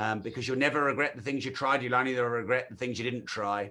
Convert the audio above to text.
um, because you'll never regret the things you tried. You'll only regret the things you didn't try.